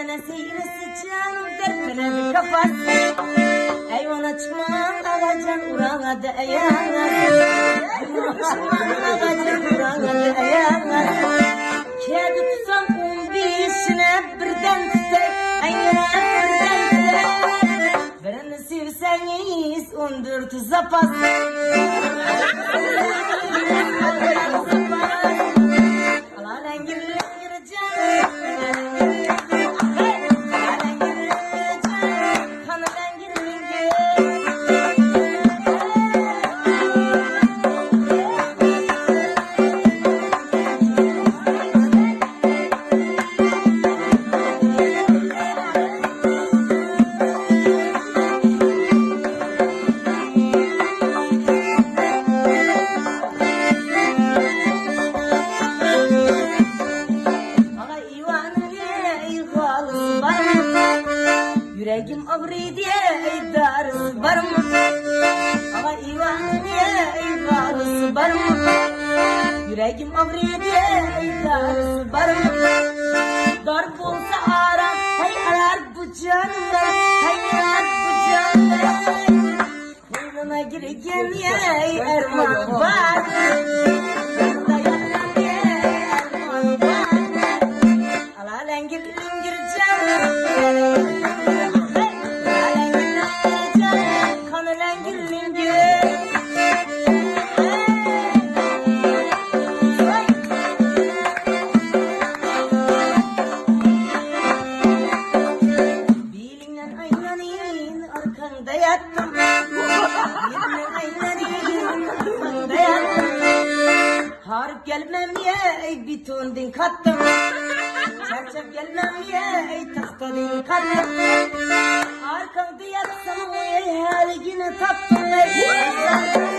Dertlene sigrisi canım dertlene bir kafas Eyvan açman ağacan urağa da eyanlar Eyvan açman ağacan urağa da eyanlar Kedi tutan un işine birden tutak Engine birden tutak Birini sevseniz undur tuza pas Birini sevseniz undur darısı var mı? Ana ivanı ey halısı var mı? Yüreğim ağrıyor diye ey darısı var mı? Dar olsa aram hay arar bu canına hay arar bu canına Koynuna girgen ey erman var tondin kattım. Çarçap gelmem ye ey tahtadin kattım Arkanda yatsam ey her yine tattım. Ey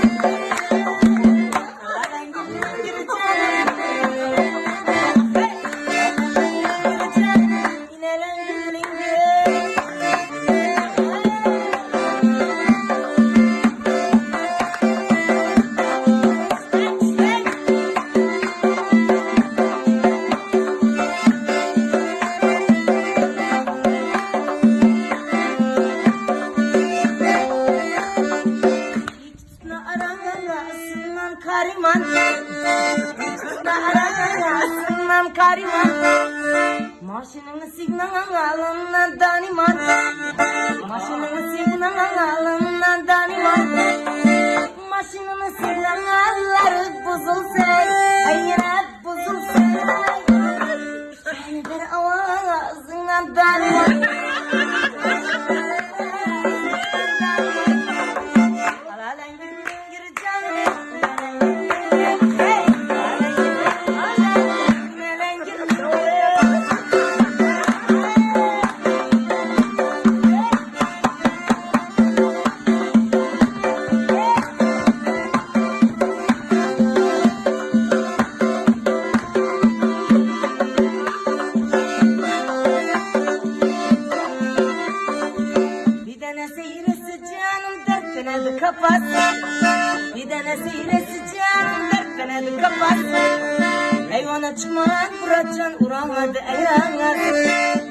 arasından kariman. Tutna arasından kariman. Maşının signalından daniman. Maşının signalından daniman. Maşının signalları bozulsa kapat. Bir tane seyresi canım dört tane de kapat. Hayvana çıkman buracan uramadı ayağına.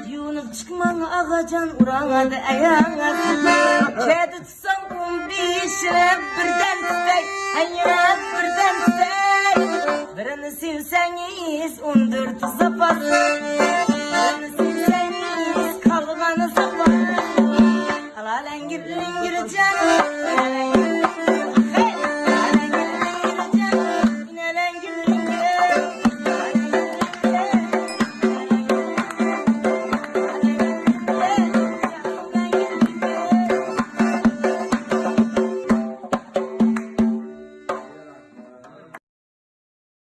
Yunup çıkman ağacan uramadı ayağına. Kedi tutsam kum bir işine birden tutay. Hayat birden tutay. Birini sevseniz on dört zapas.